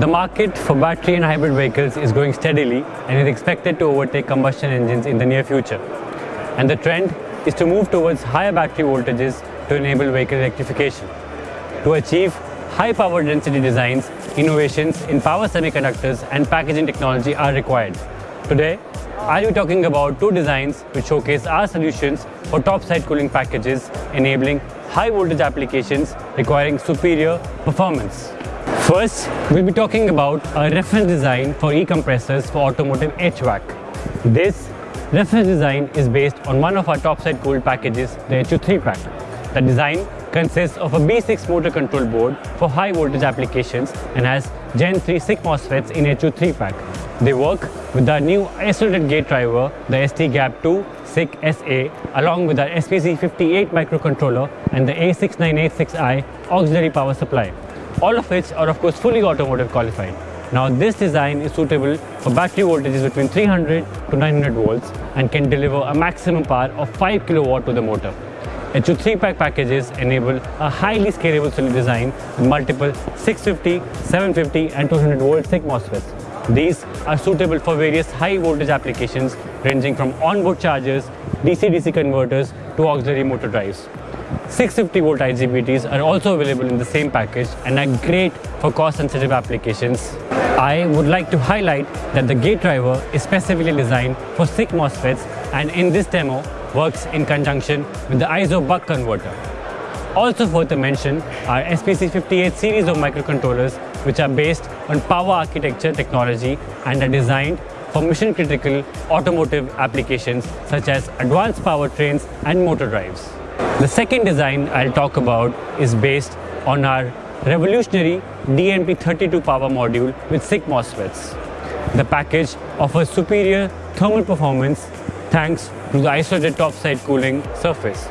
The market for battery and hybrid vehicles is growing steadily and is expected to overtake combustion engines in the near future. And the trend is to move towards higher battery voltages to enable vehicle electrification. To achieve high power density designs, innovations in power semiconductors and packaging technology are required. Today, I'll be talking about two designs which showcase our solutions for top side cooling packages enabling high voltage applications requiring superior performance. First, we'll be talking about a reference design for e-compressors for automotive HVAC. This reference design is based on one of our topside cooled packages, the HU3PAK. The design consists of a B6 motor control board for high voltage applications and has Gen 3 SiC MOSFETs in HU3PAK. They work with our new isolated gate driver, the STGAP2 SiC SA, along with our SPC58 microcontroller and the A6986i auxiliary power supply all of which are of course fully automotive qualified. Now this design is suitable for battery voltages between 300 to 900 volts and can deliver a maximum power of 5 kilowatt to the motor. HU3PAK packages enable a highly scalable cell design with multiple 650, 750 and 200 volt SiC MOSFETs. These are suitable for various high voltage applications ranging from onboard chargers, DC-DC converters to auxiliary motor drives. 650 volt IGBTs are also available in the same package and are great for cost sensitive applications. I would like to highlight that the gate driver is specifically designed for SiC MOSFETs and in this demo works in conjunction with the ISO buck converter. Also worth to mention are SPC58 series of microcontrollers which are based on power architecture technology and are designed for mission critical automotive applications such as advanced powertrains and motor drives. The second design I'll talk about is based on our revolutionary DMT-32 power module with SiC MOSFETs. The package offers superior thermal performance thanks to the isolated topside cooling surface.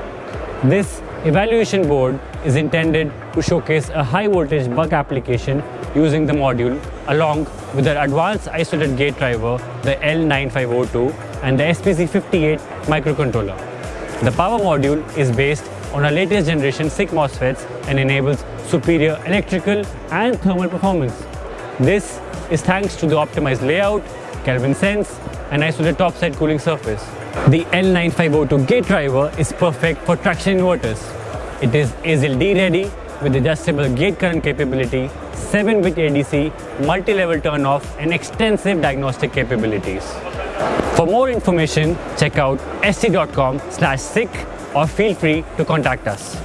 This evaluation board is intended to showcase a high voltage buck application using the module along with the advanced isolated gate driver, the L9502 and the SPC58 microcontroller. The power module is based on our latest generation SiC MOSFETs and enables superior electrical and thermal performance. This is thanks to the optimized layout, Kelvin sense and isolated topside cooling surface. The L9502 gate driver is perfect for traction inverters. It is ASIL-D ready with adjustable gate current capability, 7-bit ADC, multi-level turn-off and extensive diagnostic capabilities. For more information, check out st.com slash SiC or feel free to contact us.